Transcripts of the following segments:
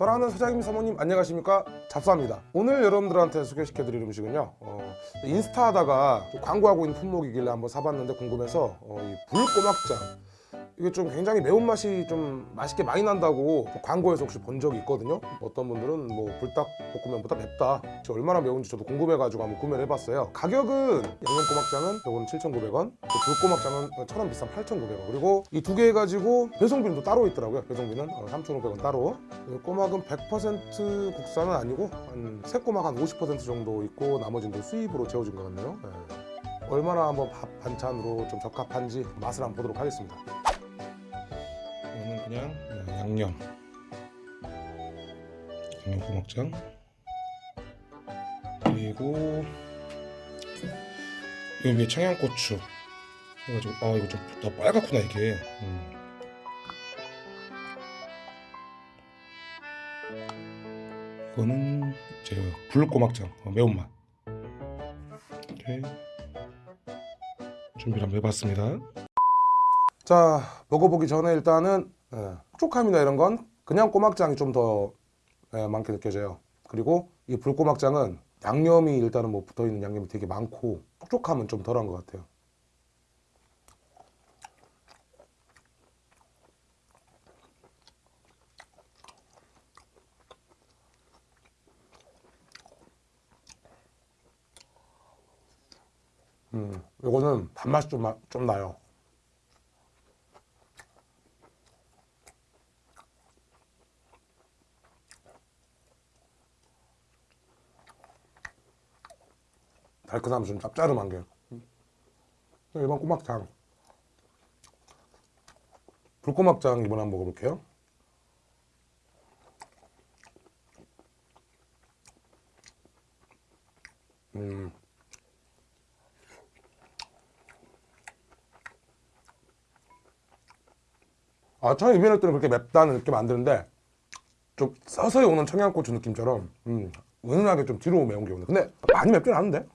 사랑하는 사장님 사모님 안녕하십니까? 잡사입니다. 오늘 여러분들한테 소개시켜 드릴 음식은요 어, 인스타 하다가 광고하고 있는 품목이길래 한번 사봤는데 궁금해서 어, 이 불꼬막장 이게 좀 굉장히 매운맛이 좀 맛있게 많이 난다고 광고에서 혹시 본 적이 있거든요. 어떤 분들은 뭐 불닭볶음면보다 맵다. 얼마나 매운지 저도 궁금해가지고 한번 구매를 해봤어요. 가격은 양념꼬막장은 이거는 7,900원 불꼬막장은 1,000원 비싼 8,900원. 그리고 이 두 개 해가지고 배송비는 또 따로 있더라고요. 배송비는 3,500원 따로. 꼬막은 100% 국산은 아니고 한 새꼬막 한 50% 정도 있고 나머지는 또 수입으로 재워진 것 같네요. 네. 얼마나 한번 밥 반찬으로 좀 적합한지 맛을 한번 보도록 하겠습니다 그냥? 양념. 양념 고막장. 그리고 이 위에 청양고추. 해가지고 아 이거 좀더 빨갛구나 이게. 음. 이거는 제 불고막장 어, 매운맛. 이렇게 준비를 한번 해봤습니다. 자 먹어보기 전에 일단은 예, 촉촉함이나 이런 건 그냥 꼬막장이 좀더 예, 많게 느껴져요. 그리고 이 불꼬막장은 양념이 일단은 뭐 붙어있는 양념이 되게 많고 촉촉함은 좀 덜한 것 같아요. 음, 이거는 단맛이 좀, 나- 좀 나요 달큰함이 좀 짭짤한 게. 일반 꼬막장. 불꼬막장 이번에 한번 먹어볼게요. 음. 아 처음 입에 넣을 때는 그렇게 맵다는 느낌 안 드는데 좀 서서히 오는 청양고추 느낌처럼 음, 은은하게 좀 뒤로 매운 게 오네. 근데 많이 맵진 않은데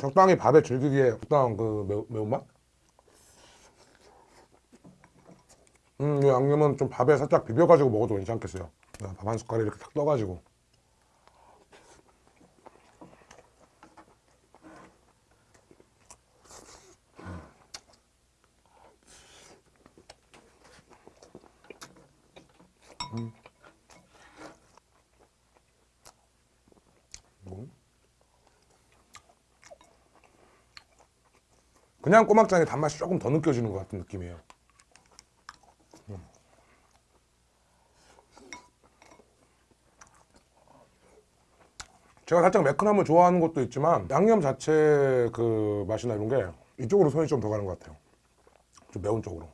적당히 밥에 즐기기에 적당한 그 매우, 매운맛? 음, 이 양념은 좀 밥에 살짝 비벼가지고 먹어도 괜찮겠어요. 밥 한 숟갈 이렇게 탁 떠가지고 그냥 꼬막장의 단맛이 조금 더 느껴지는 것 같은 느낌이에요 음. 제가 살짝 매끈함을 좋아하는 것도 있지만 양념 자체 그 맛이나 이런 게 이쪽으로 손이 좀 더 가는 것 같아요 좀 매운 쪽으로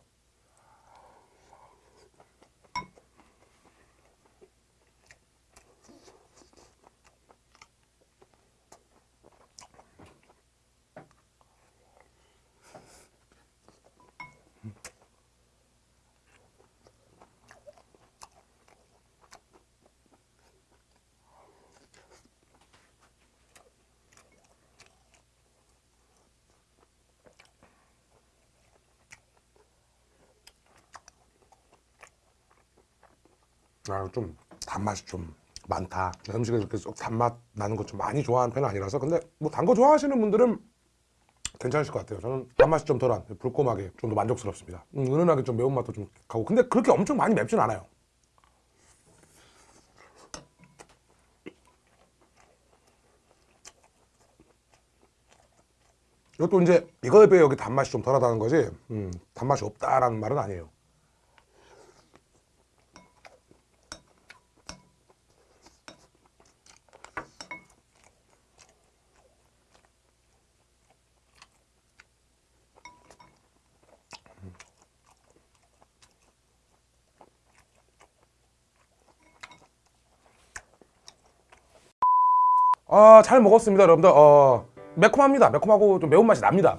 아, 좀 단맛이 좀 많다. 음식에 이렇게 쏙 단맛 나는 거좀 많이 좋아하는 편은 아니라서. 근데 뭐 단 거 좋아하시는 분들은 괜찮으실 것 같아요. 저는 단맛이 좀 덜한 불꼬막에 좀더 만족스럽습니다. 음, 은은하게 좀 매운맛도 좀 가고. 근데 그렇게 엄청 많이 맵진 않아요. 이것도 이제 이거에 비해 여기 단맛이 좀 덜하다는 거지 음, 단맛이 없다라는 말은 아니에요 아, 잘 먹었습니다, 여러분들. 어, 매콤합니다. 매콤하고 좀 매운맛이 납니다.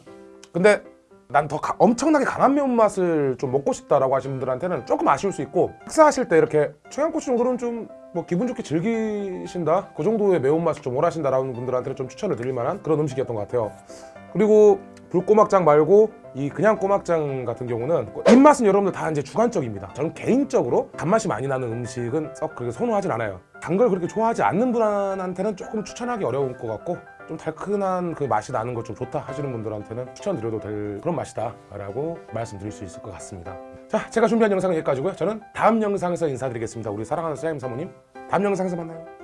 근데 난 더 엄청나게 강한 매운맛을 좀 먹고 싶다라고 하시는 분들한테는 조금 아쉬울 수 있고 식사하실 때 이렇게 청양고추 정도는 좀 뭐 기분 좋게 즐기신다 그 정도의 매운맛을 좀 원하신다라는 분들한테는 좀 추천을 드릴 만한 그런 음식이었던 것 같아요 그리고 불꼬막장 말고 이 그냥 꼬막장 같은 경우는 입맛은 여러분들 다 이제 주관적입니다. 저는 개인적으로 단맛이 많이 나는 음식은 썩 그렇게 선호하진 않아요. 단 걸 그렇게 좋아하지 않는 분한테는 조금 추천하기 어려울 것 같고 좀 달큰한 그 맛이 나는 것 좀 좋다 하시는 분들한테는 추천드려도 될 그런 맛이다 라고 말씀드릴 수 있을 것 같습니다. 자, 제가 준비한 영상은 여기까지고요. 저는 다음 영상에서 인사드리겠습니다. 우리 사랑하는 사장님 사모님, 다음 영상에서 만나요.